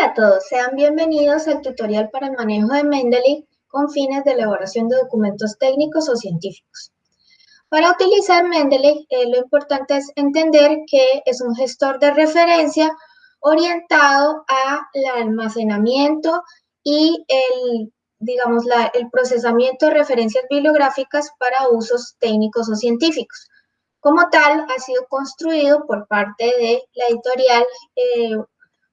Hola a todos, sean bienvenidos al tutorial para el manejo de Mendeley con fines de elaboración de documentos técnicos o científicos. Para utilizar Mendeley, eh, lo importante es entender que es un gestor de referencia orientado al almacenamiento y el, digamos, el procesamiento de referencias bibliográficas para usos técnicos o científicos. Como tal, ha sido construido por parte de la editorial eh,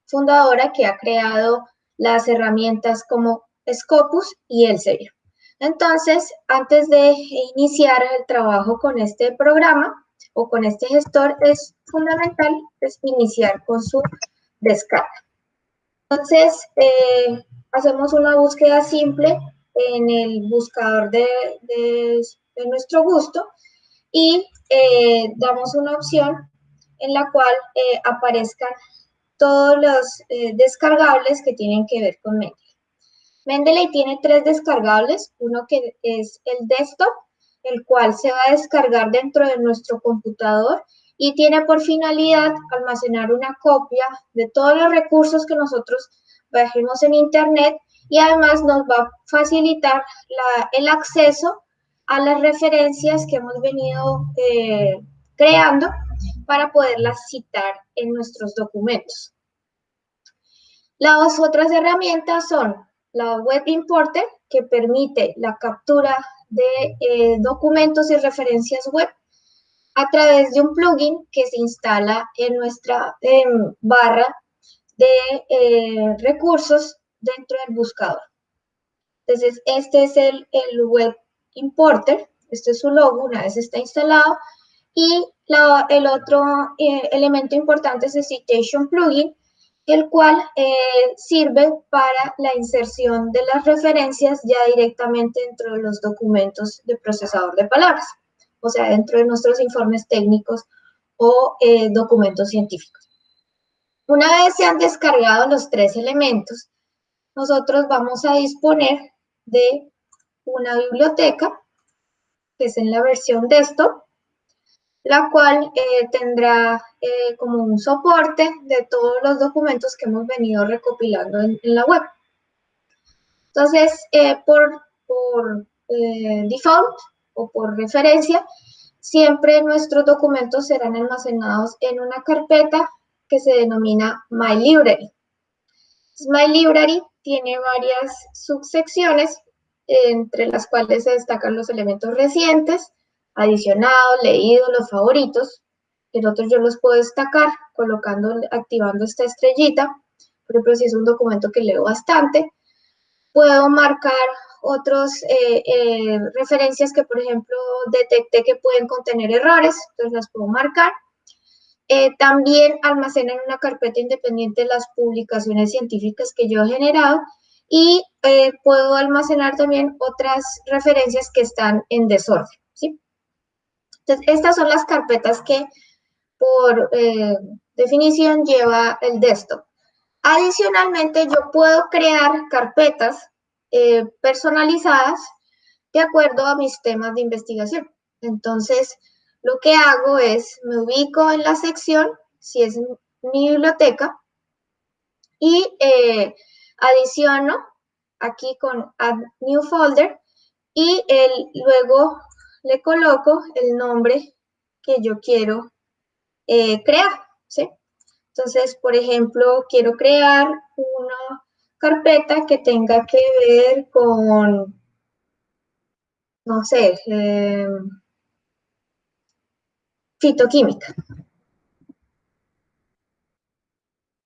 fundadora que ha creado las herramientas como Scopus y Elsevier. Entonces, antes de iniciar el trabajo con este programa o con este gestor, es fundamental pues, iniciar con su descarga. Entonces, eh, hacemos una búsqueda simple en el buscador de, nuestro gusto y eh, damos una opción en la cual eh, aparezcan todos los eh, descargables que tienen que ver con Mendeley. Mendeley tiene tres descargables, uno que es el desktop, el cual se va a descargar dentro de nuestro computador y tiene por finalidad almacenar una copia de todos los recursos que nosotros bajemos en internet y además nos va a facilitar el acceso a las referencias que hemos venido eh, creando para poderlas citar en nuestros documentos. Las otras herramientas son la Web Importer, que permite la captura de eh, documentos y referencias web a través de un plugin que se instala en nuestra barra de eh, recursos dentro del buscador. Entonces, este es el, Web Importer, este es su logo una vez está instalado, y el otro eh, elemento importante es el Citation Plugin, el cual eh, sirve para la inserción de las referencias ya directamente dentro de los documentos de procesador de palabras, o sea, dentro de nuestros informes técnicos o eh, documentos científicos. Una vez se han descargado los tres elementos, nosotros vamos a disponer de una biblioteca, que es en la versión desktop, la cual eh, tendrá eh, como un soporte de todos los documentos que hemos venido recopilando en, la web. Entonces, eh, por, por default o por referencia, siempre nuestros documentos serán almacenados en una carpeta que se denomina My Library. My Library tiene varias subsecciones, entre las cuales se destacan los elementos recientes, adicionados, leídos, los favoritos. El otro yo los puedo destacar colocando, activando esta estrellita. Por ejemplo, si es un documento que leo bastante, puedo marcar otras eh, eh, referencias que, por ejemplo, detecté que pueden contener errores, entonces las puedo marcar. Eh, también almacena en una carpeta independiente las publicaciones científicas que yo he generado y puedo almacenar también otras referencias que están en desorden. Entonces, estas son las carpetas que por eh, definición lleva el desktop. Adicionalmente, yo puedo crear carpetas eh, personalizadas de acuerdo a mis temas de investigación. Entonces, lo que hago es, me ubico en la sección, si es mi biblioteca, y eh, adiciono aquí con Add New Folder, y el, luego le coloco el nombre que yo quiero eh, crear, ¿sí? Entonces, por ejemplo, quiero crear una carpeta que tenga que ver con, no sé, em, fitoquímica.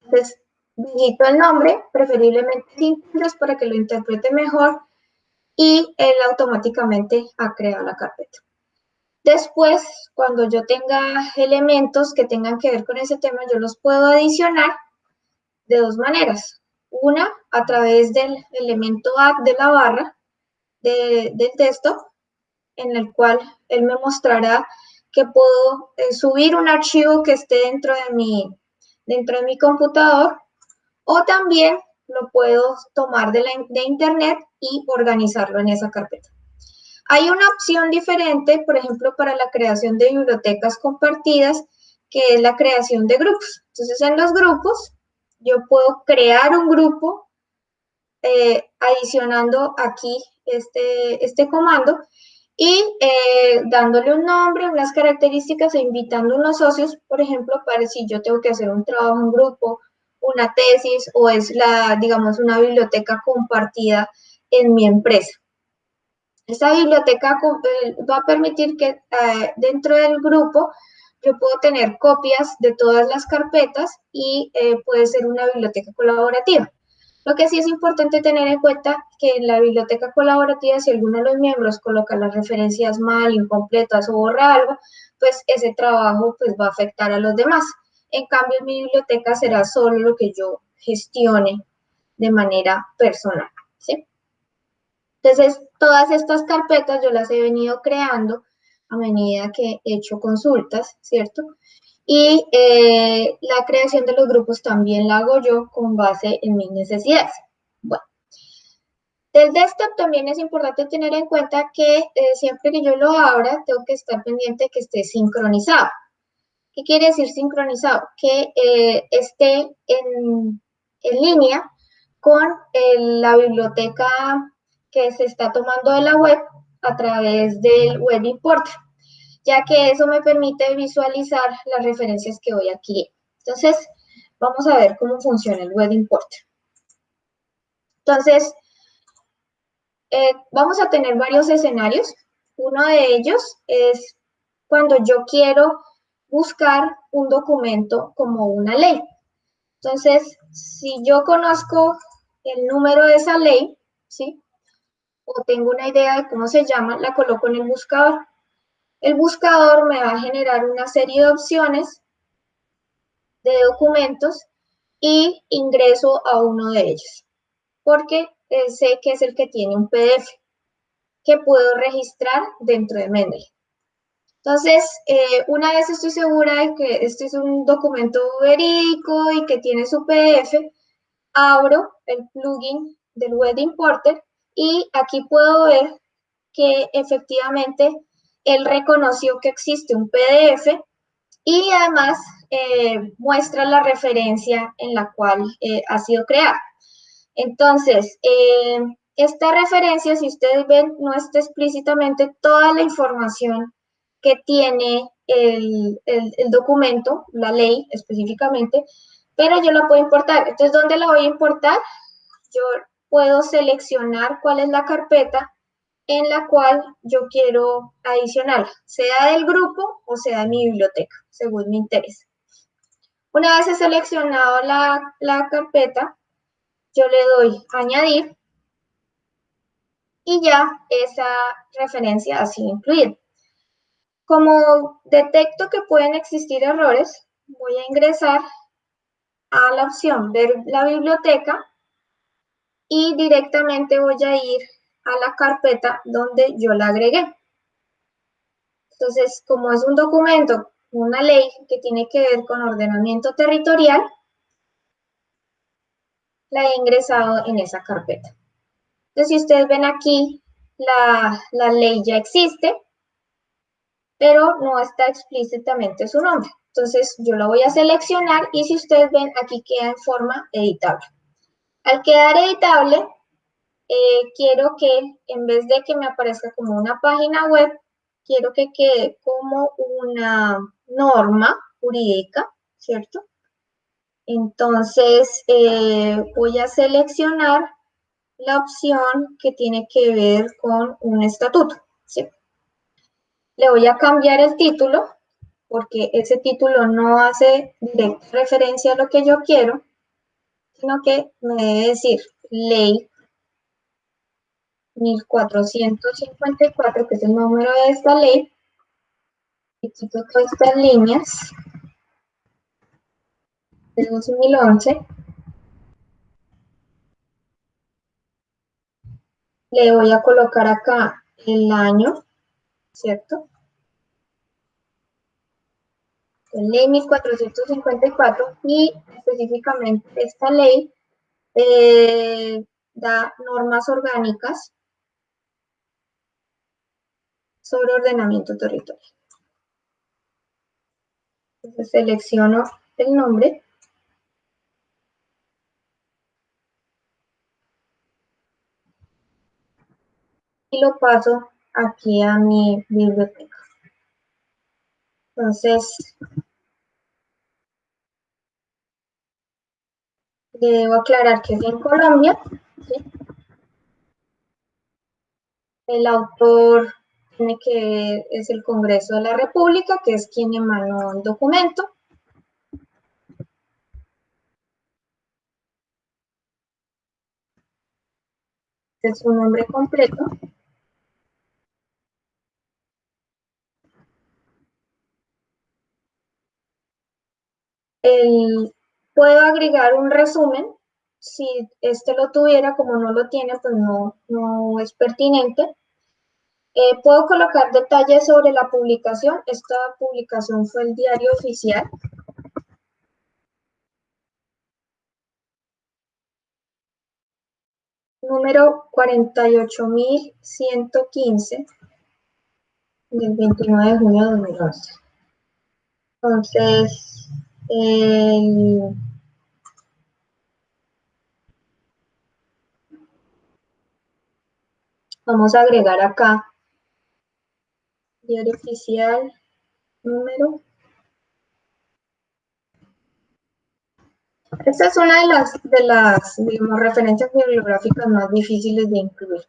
Entonces, digito el nombre, preferiblemente sin para que lo interprete mejor y él automáticamente ha creado la carpeta. Después, cuando yo tenga elementos que tengan que ver con ese tema, yo los puedo adicionar de dos maneras. Una, a través del elemento add de la barra del texto, en el cual él me mostrará que puedo eh, subir un archivo que esté dentro de mi, dentro de mi computador, o también lo puedo tomar de, internet y organizarlo en esa carpeta. Hay una opción diferente, por ejemplo, para la creación de bibliotecas compartidas, que es la creación de grupos. Entonces, en los grupos, yo puedo crear un grupo eh, adicionando aquí este, este comando y eh, dándole un nombre, unas características e invitando unos socios, por ejemplo, para si yo tengo que hacer un trabajo en grupo, una tesis o es la, digamos, una biblioteca compartida en mi empresa. Esta biblioteca eh, va a permitir que eh, dentro del grupo yo puedo tener copias de todas las carpetas y eh, puede ser una biblioteca colaborativa. Lo que sí es importante tener en cuenta que en la biblioteca colaborativa, si alguno de los miembros coloca las referencias mal, incompletas o borra algo, pues ese trabajo pues, va a afectar a los demás. En cambio, mi biblioteca será solo lo que yo gestione de manera personal. Entonces, todas estas carpetas yo las he venido creando a medida que he hecho consultas, ¿cierto? Y eh, la creación de los grupos también la hago yo con base en mis necesidades. Bueno, del desktop también es importante tener en cuenta que eh, siempre que yo lo abra, tengo que estar pendiente que esté sincronizado. ¿Qué quiere decir sincronizado? Que eh, esté en, línea con la biblioteca que se está tomando de la web a través del Web Importer, ya que eso me permite visualizar las referencias que voy aquí. Entonces, vamos a ver cómo funciona el Web Importer. Entonces, eh, vamos a tener varios escenarios. Uno de ellos es cuando yo quiero buscar un documento como una ley. Entonces, si yo conozco el número de esa ley, ¿sí? O tengo una idea de cómo se llama, la coloco en el buscador. El buscador me va a generar una serie de opciones de documentos y ingreso a uno de ellos, porque sé que es el que tiene un PDF que puedo registrar dentro de Mendeley. Entonces, eh, una vez estoy segura de que este es un documento verídico y que tiene su PDF, abro el plugin del Web Importer y aquí puedo ver que efectivamente él reconoció que existe un PDF y además eh, muestra la referencia en la cual eh, ha sido creada. Entonces, esta referencia, si ustedes ven, no está explícitamente toda la información que tiene el, documento, la ley específicamente, pero yo la puedo importar. Entonces, ¿dónde la voy a importar? Yo puedo seleccionar cuál es la carpeta en la cual yo quiero adicionar, sea del grupo o sea de mi biblioteca, según mi interés. Una vez he seleccionado la, la carpeta, yo le doy añadir y ya esa referencia ha sido incluida. Como detecto que pueden existir errores, voy a ingresar a la opción ver la biblioteca y directamente voy a ir a la carpeta donde yo la agregué. Entonces, como es un documento, una ley que tiene que ver con ordenamiento territorial, la he ingresado en esa carpeta. Entonces, si ustedes ven aquí, la, la ley ya existe, pero no está explícitamente su nombre. Entonces yo lo voy a seleccionar y si ustedes ven aquí queda en forma editable. Al quedar editable, eh, quiero que en vez de que me aparezca como una página web, quiero que quede como una norma jurídica, ¿cierto? Entonces eh, voy a seleccionar la opción que tiene que ver con un estatuto, ¿sí? Le voy a cambiar el título porque ese título no hace directa referencia a lo que yo quiero, sino que me debe decir ley 1454, que es el número de esta ley, y quito todas estas líneas de 2011. Le voy a colocar acá el año ¿cierto? ley 1454 y específicamente esta ley eh, da normas orgánicas sobre ordenamiento territorial. Entonces selecciono el nombre. Y lo paso aquí a mi biblioteca. Entonces, debo aclarar que es en Colombia. El autor tiene que es el Congreso de la República, que es quien emanó el documento. Este es su nombre completo. El, puedo agregar un resumen. Si este lo tuviera, como no lo tiene, pues no, no es pertinente. Eh, puedo colocar detalles sobre la publicación. Esta publicación fue el diario oficial. Número 48115 del 29 de junio de 2011. Entonces, vamos a agregar acá diario oficial número. Esta es una de las, de las referencias bibliográficas más difíciles de incluir.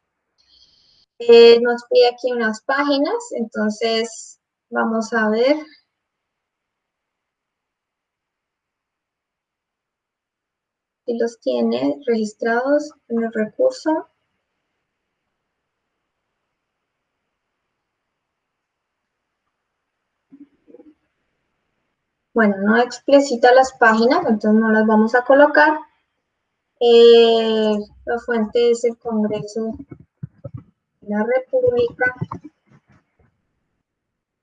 Eh, nos pide aquí unas páginas, entonces vamos a ver y los tiene registrados en el recurso. Bueno, no explicita las páginas, entonces no las vamos a colocar. Eh, la fuente es el Congreso de la República,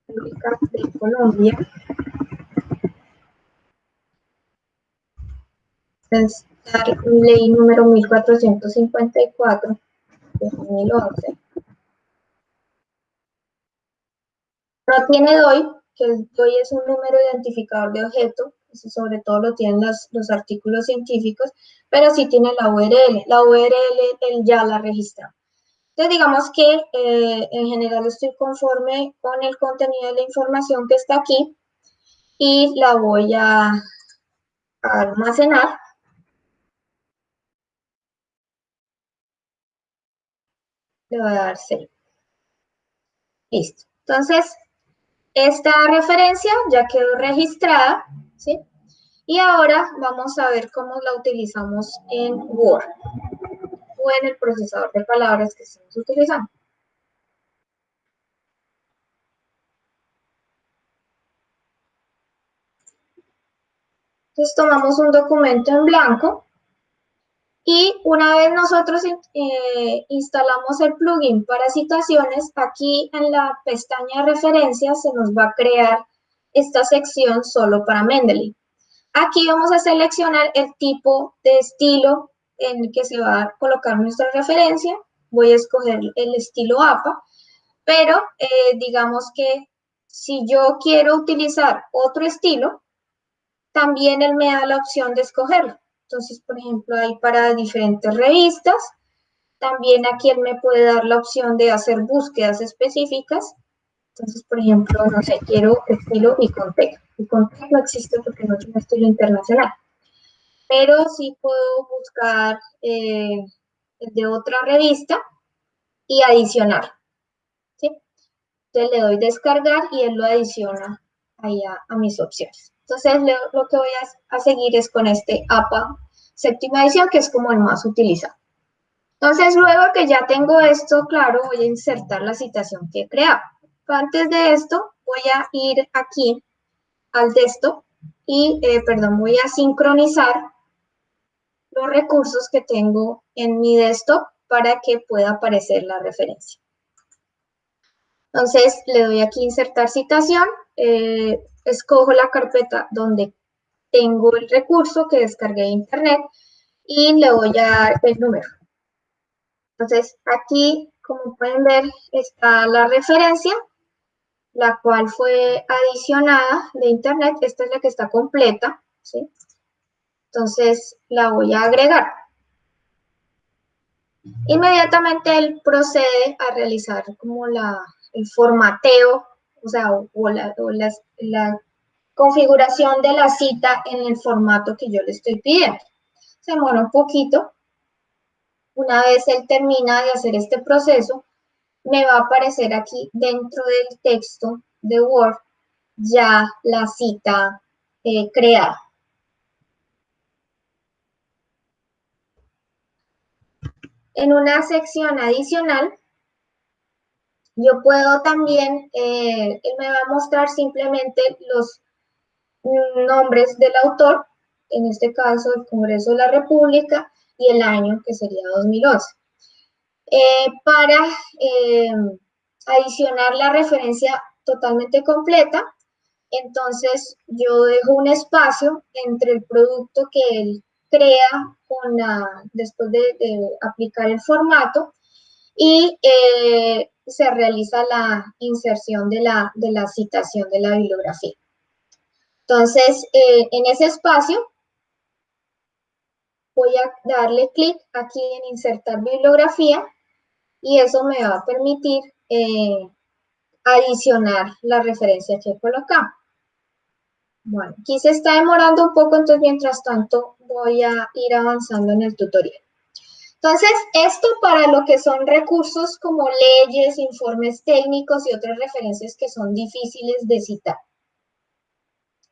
República de Colombia. Es ley número 1454 de 2011. No tiene DOI, que el DOI es un número identificador de objeto, eso sobre todo lo tienen los, los artículos científicos, pero sí tiene la URL. La URL él ya la registra. Entonces, digamos que eh, en general estoy conforme con el contenido de la información que está aquí y la voy a almacenar le voy a dar save. Listo. Entonces, esta referencia ya quedó registrada, ¿sí? Y ahora vamos a ver cómo la utilizamos en Word o en el procesador de palabras que estamos utilizando. Entonces tomamos un documento en blanco y una vez nosotros eh, instalamos el plugin para citaciones, aquí en la pestaña referencias se nos va a crear esta sección solo para Mendeley. Aquí vamos a seleccionar el tipo de estilo en el que se va a colocar nuestra referencia. Voy a escoger el estilo APA, pero eh, digamos que si yo quiero utilizar otro estilo, también él me da la opción de escogerlo. Entonces, por ejemplo, hay para diferentes revistas. También aquí él me puede dar la opción de hacer búsquedas específicas. Entonces, por ejemplo, no sé, quiero estilo y contexto. Y contexto no existe porque no es un estilo internacional. Pero sí puedo buscar eh, de otra revista y adicionar. ¿sí? Entonces le doy descargar y él lo adiciona ahí a mis opciones. Entonces, lo, que voy a, seguir es con este APA séptima edición, que es como el más utilizado. Entonces, luego que ya tengo esto claro, voy a insertar la citación que he creado. Antes de esto, voy a ir aquí al desktop y, eh, perdón, voy a sincronizar los recursos que tengo en mi desktop para que pueda aparecer la referencia. Entonces, le doy aquí insertar citación. Eh, escojo la carpeta donde tengo el recurso que descargué de internet y le voy a dar el número. Entonces, aquí, como pueden ver, está la referencia, la cual fue adicionada de internet. Esta es la que está completa, ¿sí? Entonces, la voy a agregar. Inmediatamente él procede a realizar como la, el formateo, o sea, o, la, la configuración de la cita en el formato que yo le estoy pidiendo. Se demora un poquito. Una vez él termina de hacer este proceso, me va a aparecer aquí dentro del texto de Word ya la cita eh, creada. En una sección adicional, yo puedo también, eh, él me va a mostrar simplemente los nombres del autor, en este caso el Congreso de la República, y el año que sería 2011. Eh, para eh, adicionar la referencia totalmente completa, entonces yo dejo un espacio entre el producto que él crea después de, aplicar el formato y eh, se realiza la inserción de la, de la citación de la bibliografía. Entonces, eh, en ese espacio voy a darle clic aquí en insertar bibliografía y eso me va a permitir eh, adicionar la referencia que colocamos. Bueno, aquí se está demorando un poco, entonces mientras tanto voy a ir avanzando en el tutorial. Entonces, esto para lo que son recursos como leyes, informes técnicos y otras referencias que son difíciles de citar.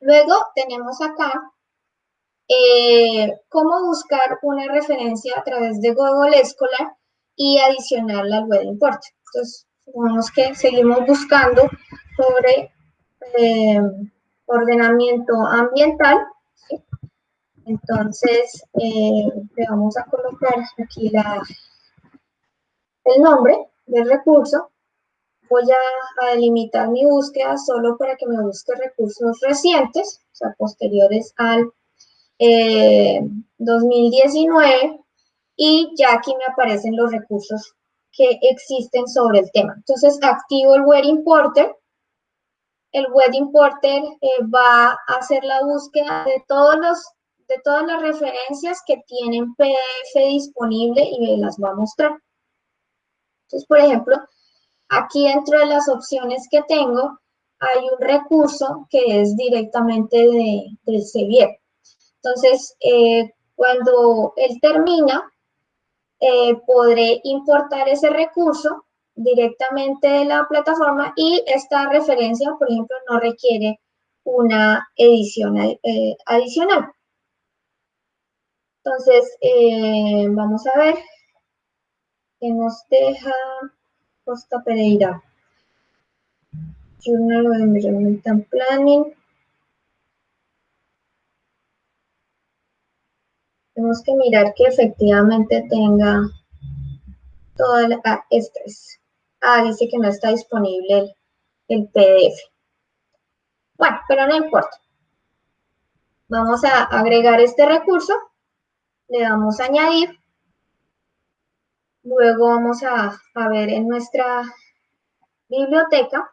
Luego tenemos acá eh, cómo buscar una referencia a través de Google Scholar y adicionarla al web import. Entonces, supongamos que seguimos buscando sobre eh, ordenamiento ambiental. Entonces, eh, le vamos a colocar aquí el nombre del recurso. Voy a, delimitar mi búsqueda solo para que me busque recursos recientes, o sea, posteriores al 2019, eh, y ya aquí me aparecen los recursos que existen sobre el tema. Entonces, activo el Web Importer el web importer eh, va a hacer la búsqueda de, todos los, de todas las referencias que tienen PDF disponible y me las va a mostrar. Entonces, por ejemplo, aquí dentro de las opciones que tengo, hay un recurso que es directamente de, del Sevier. Entonces, eh, cuando él termina, eh, podré importar ese recurso directamente de la plataforma y esta referencia, por ejemplo, no requiere una edición eh, adicional. Entonces, eh, vamos a ver qué nos deja Costa Pereira. Journal of Environmental Planning. Tenemos que mirar que efectivamente tenga toda la... Ah, esta es Ah, dice que no está disponible el, PDF. Bueno, pero no importa. Vamos a agregar este recurso. Le damos a añadir. Luego vamos a, a ver en nuestra biblioteca.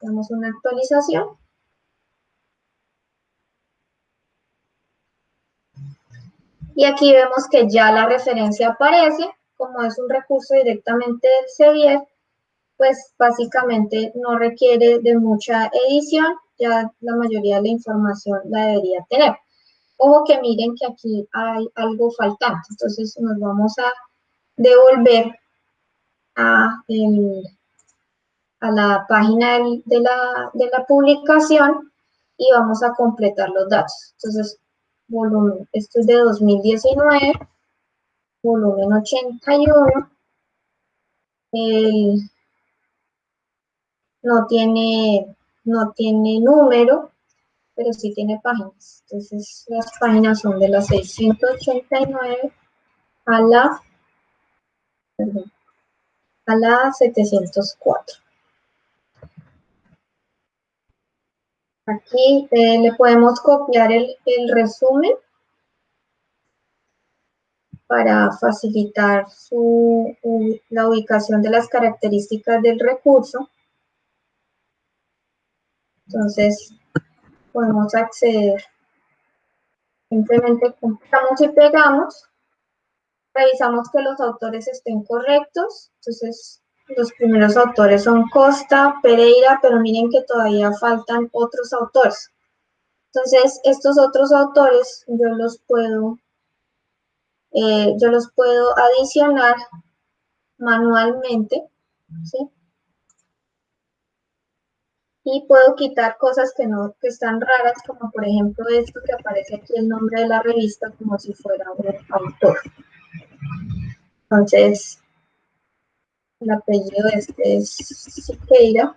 Damos una actualización. Y aquí vemos que ya la referencia aparece como es un recurso directamente del Sevier, pues básicamente no requiere de mucha edición, ya la mayoría de la información la debería tener. Ojo que miren que aquí hay algo faltante, entonces nos vamos a devolver a, la página de la, de la publicación y vamos a completar los datos. Entonces, volumen, esto es de 2019, volumen 81. no tiene, no tiene número, pero sí tiene páginas. Entonces, las páginas son de la 689 a la, a la 704. Aquí eh, le podemos copiar el, el resumen para facilitar la ubicación de las características del recurso. Entonces, podemos acceder. Simplemente compramos y pegamos revisamos que los autores estén correctos. Entonces, los primeros autores son Costa, Pereira, pero miren que todavía faltan otros autores. Entonces, estos otros autores yo los puedo, eh, yo los puedo adicionar manualmente, ¿sí? Y puedo quitar cosas que no, que están raras, como por ejemplo esto que aparece aquí el nombre de la revista como si fuera un autor. Entonces, el apellido este es Siqueira.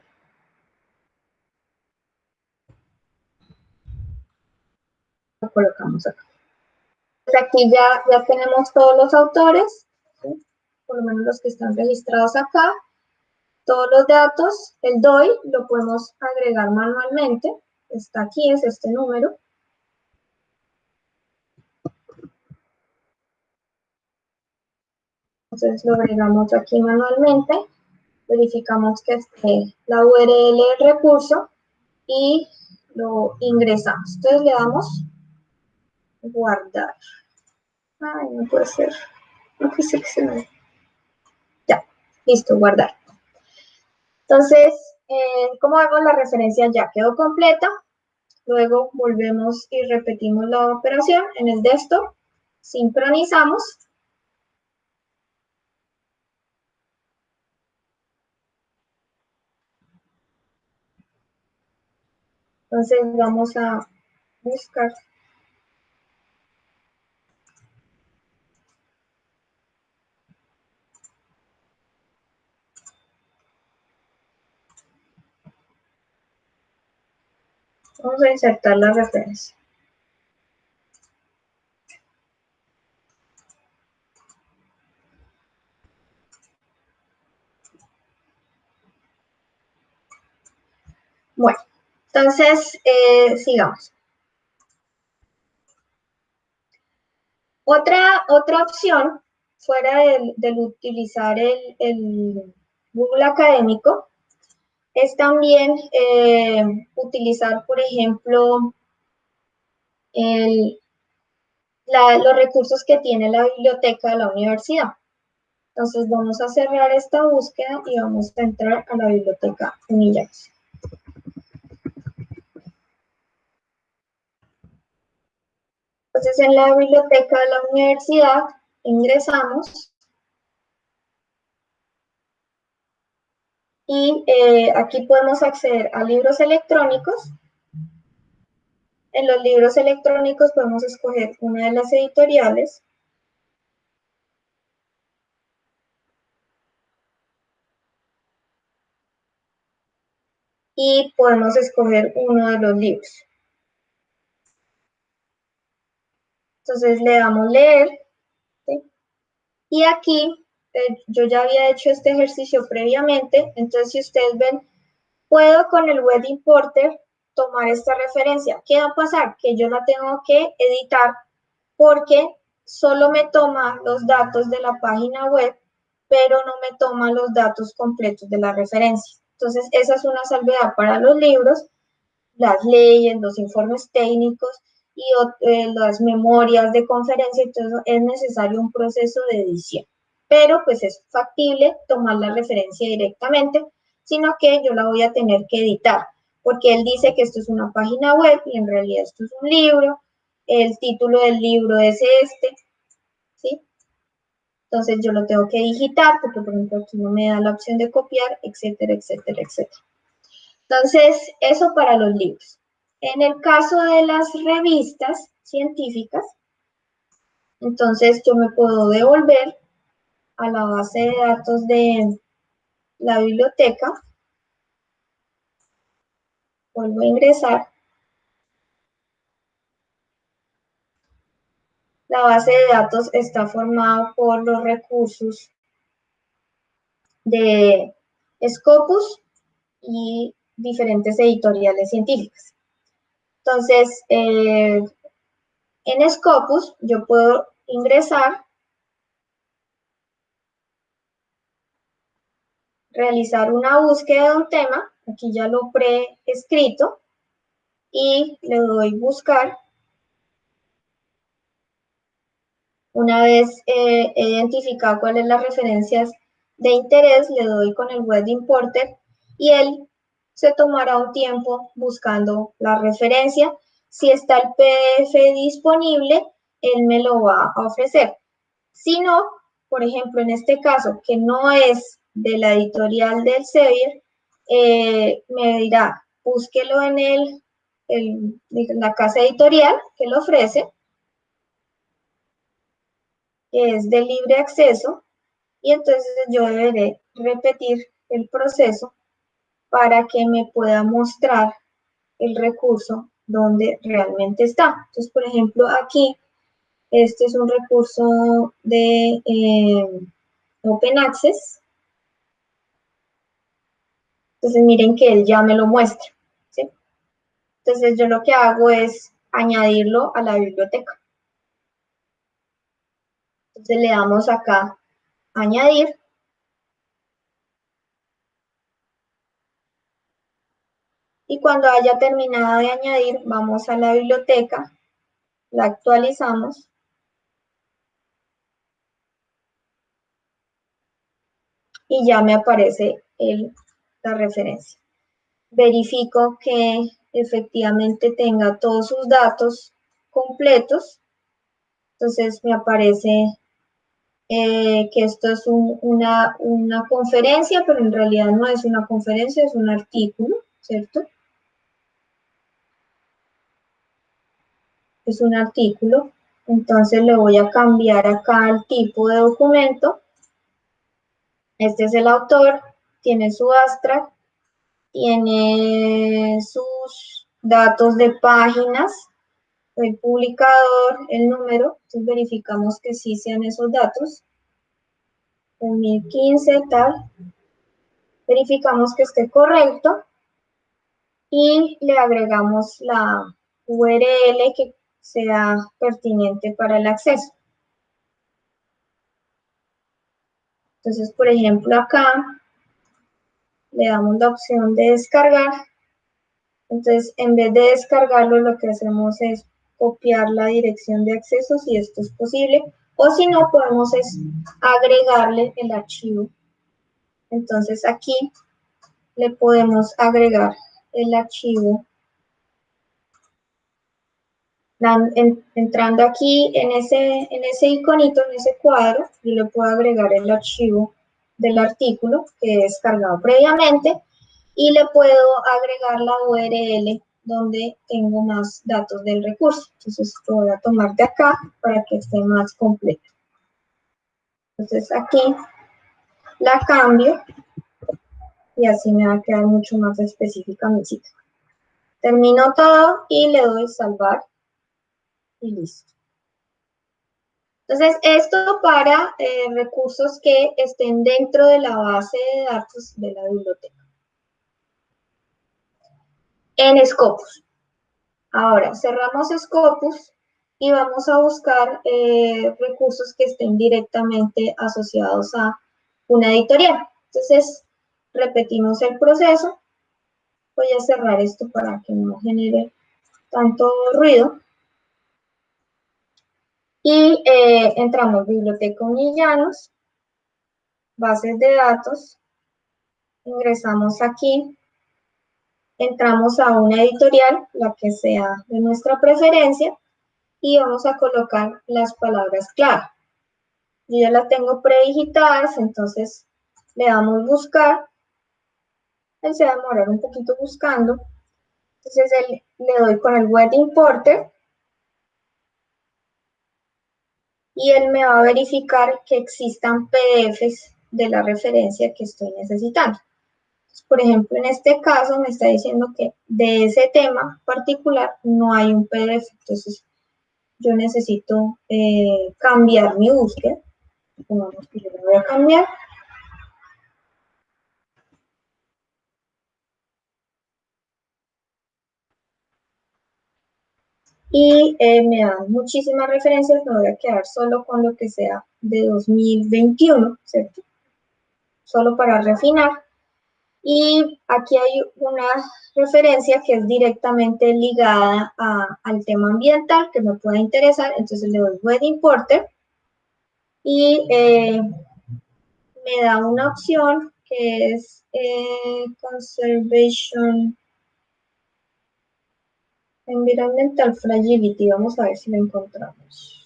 Lo colocamos acá. Pues aquí ya, ya tenemos todos los autores, por lo menos los que están registrados acá. Todos los datos, el DOI lo podemos agregar manualmente. Está aquí, es este número. Entonces lo agregamos aquí manualmente, verificamos que esté la URL del recurso y lo ingresamos. Entonces le damos guardar. Ay, no puede ser. No quise que se me... Ya, listo, guardar. Entonces, eh, como vemos, la referencia ya quedó completa. Luego volvemos y repetimos la operación en el desktop. Sincronizamos Entonces vamos a buscar. Vamos a insertar la referencia. Bueno. Entonces, eh, sigamos. Otra, otra opción, fuera del, utilizar el, Google Académico, es también eh, utilizar, por ejemplo, los recursos que tiene la biblioteca de la universidad. Entonces vamos a cerrar esta búsqueda y vamos a entrar a la biblioteca Unillax. Entonces, en la biblioteca de la universidad ingresamos y eh, aquí podemos acceder a libros electrónicos. En los libros electrónicos podemos escoger una de las editoriales. Y podemos escoger uno de los libros. Entonces le damos leer. Y aquí eh, yo ya había hecho este ejercicio previamente. Entonces si ustedes ven, puedo con el web importer tomar esta referencia. ¿Qué va a pasar? Que yo la tengo que editar porque solo me toma los datos de la página web, pero no me toma los datos completos de la referencia. Entonces, esa es una salvedad para los libros, las leyes, los informes técnicos y eh, las memorias de conferencia, entonces es necesario un proceso de edición. Pero pues es factible tomar la referencia directamente, sino que yo la voy a tener que editar, porque él dice que esto es una página web y en realidad esto es un libro, el título del libro es este, ¿sí? Entonces yo lo tengo que digitar, porque por ejemplo aquí no me da la opción de copiar, etcétera, etcétera, etcétera. Entonces, eso para los libros. En el caso de las revistas científicas, entonces yo me puedo devolver a la base de datos de la biblioteca. Vuelvo a ingresar. La base de datos está formada por los recursos de Scopus y diferentes editoriales científicas. Entonces, eh, en Scopus yo puedo ingresar, realizar una búsqueda de un tema, aquí ya lo pre-escrito, y le doy buscar. Una vez eh, identificado cuáles las referencias de interés, le doy con el web importer y él se tomará un tiempo buscando la referencia. Si está el PDF disponible, él me lo va a ofrecer. Si no, por ejemplo, en este caso, que no es de la editorial del Sevier, eh, me dirá, búsquelo en el, la casa editorial que lo ofrece, que es de libre acceso, y entonces yo deberé repetir el proceso para que me pueda mostrar el recurso donde realmente está. Entonces, por ejemplo, aquí, este es un recurso de eh, Open Access. Entonces, miren que él ya me lo muestra. Entonces, yo lo que hago es añadirlo a la biblioteca. Entonces, le damos acá añadir. Y cuando haya terminado de añadir, vamos a la biblioteca, la actualizamos. Y ya me aparece el, la referencia. Verifico que efectivamente tenga todos sus datos completos. Entonces me aparece eh, que esto es una, una conferencia, pero en realidad no es una conferencia, es un artículo, ¿cierto? Es un artículo, entonces le voy a cambiar acá el tipo de documento. Este es el autor, tiene su abstract, tiene sus datos de páginas, el publicador, el número, entonces verificamos que sí sean esos datos. 2015, tal. Verificamos que esté correcto y le agregamos la URL que sea pertinente para el acceso. Entonces, por ejemplo, acá le damos la opción de descargar. Entonces, en vez de descargarlo, lo que hacemos es copiar la dirección de acceso si esto es posible, o si no, podemos es agregarle el archivo. Entonces aquí le podemos agregar el archivo. entrando aquí en ese, en ese iconito, en ese cuadro, yo le puedo agregar el archivo del artículo que he descargado previamente y le puedo agregar la URL donde tengo más datos del recurso. Entonces lo voy a tomar de acá para que esté más completo. Entonces aquí la cambio y así me va a quedar mucho más específica mi cita. Termino todo y le doy salvar y listo. Entonces, esto para eh, recursos que estén dentro de la base de datos de la biblioteca en Scopus. Ahora, cerramos Scopus y vamos a buscar eh, recursos que estén directamente asociados a una editorial. Entonces, repetimos el proceso. Voy a cerrar esto para que no genere tanto ruido. Y eh, entramos Biblioteca Unillanos, bases de datos, ingresamos aquí, entramos a una editorial, la que sea de nuestra preferencia, y vamos a colocar las palabras clave. Yo ya las tengo predigitadas, entonces le damos buscar. Él se va a demorar un poquito buscando. Entonces le doy con el web importer. Y él me va a verificar que existan PDFs de la referencia que estoy necesitando. Por ejemplo, en este caso me está diciendo que de ese tema particular no hay un PDF, entonces yo necesito eh, cambiar mi búsqueda. Supongamos que yo lo voy a cambiar. Y eh, me dan muchísimas referencias, me voy a quedar solo con lo que sea de 2021, ¿cierto? Solo para refinar. Y aquí hay una referencia que es directamente ligada al tema ambiental que me pueda interesar. Entonces le doy web importer y eh, me da una opción que es eh, Conservation Environmental Fragility. Vamos a ver si la encontramos.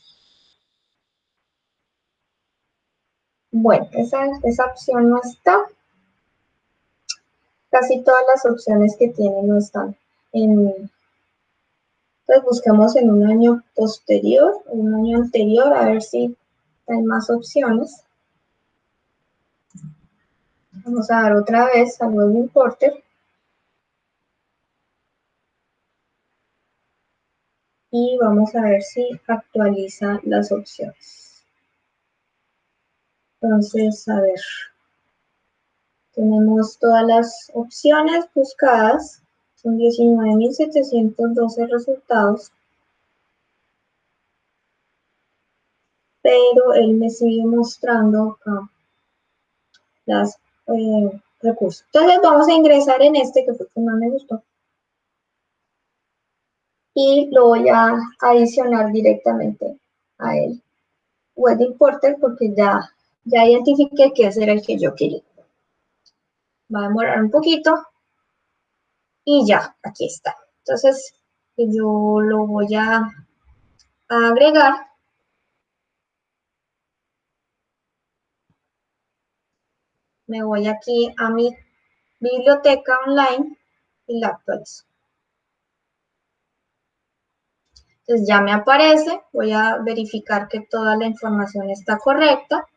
Bueno, esa, esa opción no está. Casi todas las opciones que tiene no están. En, entonces buscamos en un año posterior, un año anterior, a ver si hay más opciones. Vamos a dar otra vez al web importer. Y vamos a ver si actualiza las opciones. Entonces, a ver. Tenemos todas las opciones buscadas. Son 19.712 resultados. Pero él me sigue mostrando acá las eh, recursos. Entonces vamos a ingresar en este que fue el que más me gustó. Y lo voy a adicionar directamente a el web importer porque ya, ya identifiqué que ese era el que yo quería. Va a demorar un poquito. Y ya, aquí está. Entonces, yo lo voy a agregar me voy aquí a mi biblioteca online y la actualizo. Entonces ya me aparece, voy a verificar que toda la información está correcta.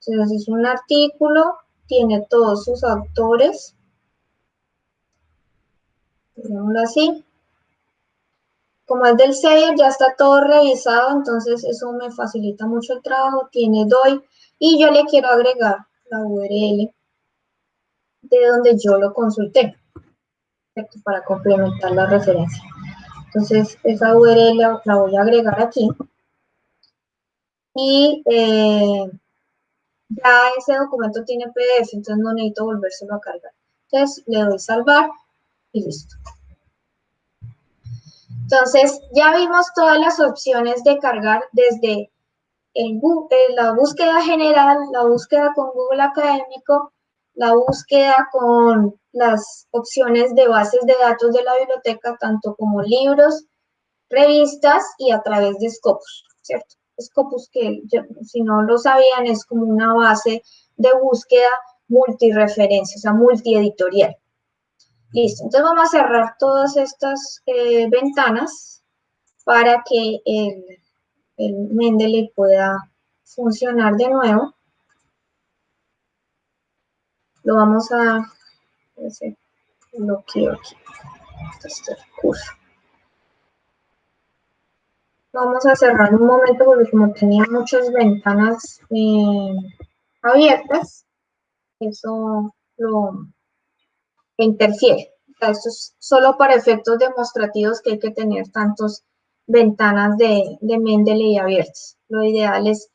Entonces es un artículo, tiene todos sus autores. Digámoslo así. Como es del sello, ya está todo revisado, entonces eso me facilita mucho el trabajo. Tiene DOI y yo le quiero agregar la URL de donde yo lo consulté, para complementar la referencia. Entonces, esa URL la voy a agregar aquí. Y eh, ya ese documento tiene PDF, entonces no necesito volvérselo a cargar. Entonces, le doy salvar y listo. Entonces, ya vimos todas las opciones de cargar desde el, la búsqueda general, la búsqueda con Google Académico, la búsqueda con las opciones de bases de datos de la biblioteca, tanto como libros, revistas y a través de Scopus, ¿cierto? Scopus que si no lo sabían es como una base de búsqueda multireferencia, o sea, multieditorial. Listo, entonces vamos a cerrar todas estas eh, ventanas para que el el Mendeley pueda funcionar de nuevo. Lo vamos a bloqueo aquí. Este. Vamos a cerrar un momento porque como tenía muchas ventanas eh, abiertas, eso lo interfiere. esto es solo para efectos demostrativos que hay que tener tantos ventanas de, de Mendeley abiertas. Lo ideal es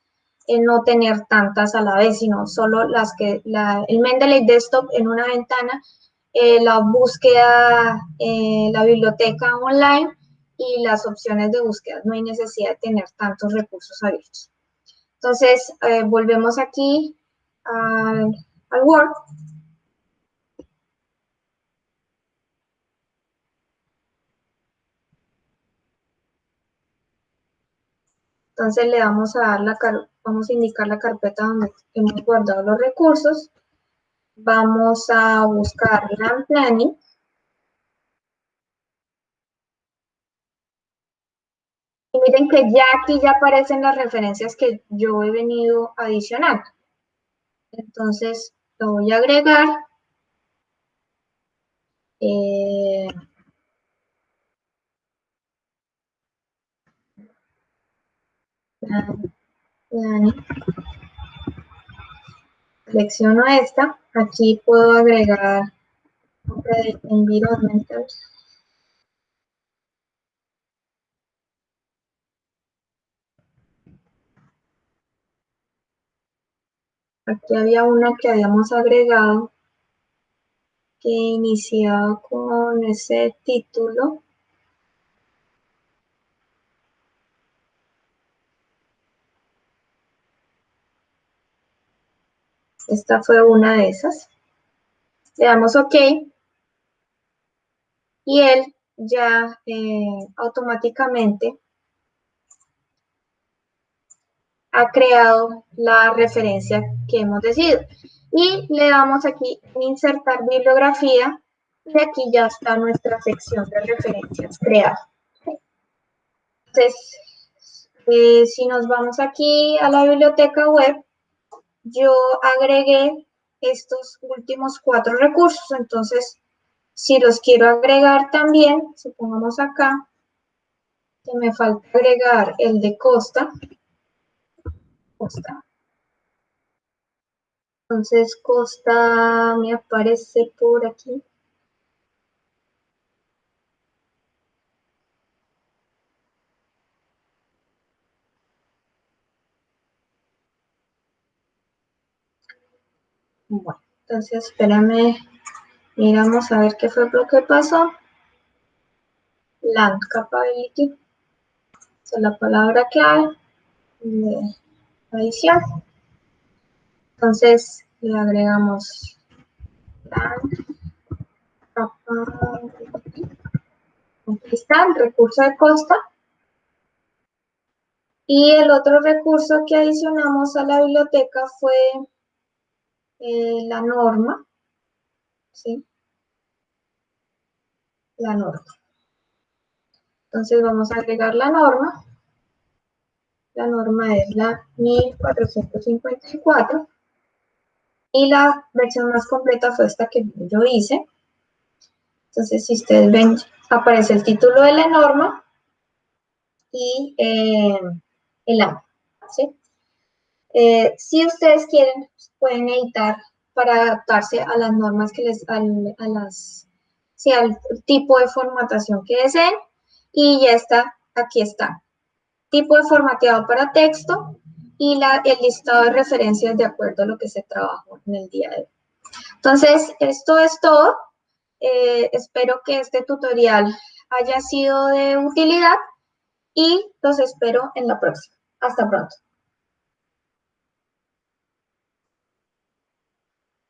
no tener tantas a la vez, sino solo las que, la, el Mendeley Desktop en una ventana, eh, la búsqueda, eh, la biblioteca online y las opciones de búsqueda. No hay necesidad de tener tantos recursos abiertos. Entonces, eh, volvemos aquí al Word Entonces le vamos a dar la vamos a indicar la carpeta donde hemos guardado los recursos. Vamos a buscar Land Planning. Y miren que ya aquí ya aparecen las referencias que yo he venido adicionando. Entonces lo voy a agregar. Eh, Selecciono esta. Aquí puedo agregar environmental. Aquí había una que habíamos agregado que iniciaba con ese título. Esta fue una de esas. Le damos OK. Y él ya eh, automáticamente ha creado la referencia que hemos decidido. Y le damos aquí insertar bibliografía y aquí ya está nuestra sección de referencias creada. Entonces, eh, si nos vamos aquí a la biblioteca web, yo agregué estos últimos cuatro recursos. Entonces, si los quiero agregar también, supongamos acá, que me falta agregar el de Costa. Costa. Entonces, Costa me aparece por aquí. Bueno, entonces espérame, miramos a ver qué fue lo que pasó. Land capability, esa es la palabra clave de adición. Entonces le agregamos land capability. Aquí está el recurso de costa. Y el otro recurso que adicionamos a la biblioteca fue eh, la norma, ¿sí? La norma. Entonces vamos a agregar la norma. La norma es la 1454. Y la versión más completa fue esta que yo hice. Entonces, si ustedes ven, aparece el título de la norma y eh, el año. ¿sí? Eh, si ustedes quieren, pueden editar para adaptarse a las normas que les, al, a las, sí, al tipo de formatación que deseen. Y ya está, aquí está. Tipo de formateado para texto y la, el listado de referencias de acuerdo a lo que se trabajó en el día de hoy. Entonces, esto es todo. Eh, espero que este tutorial haya sido de utilidad y los espero en la próxima. Hasta pronto.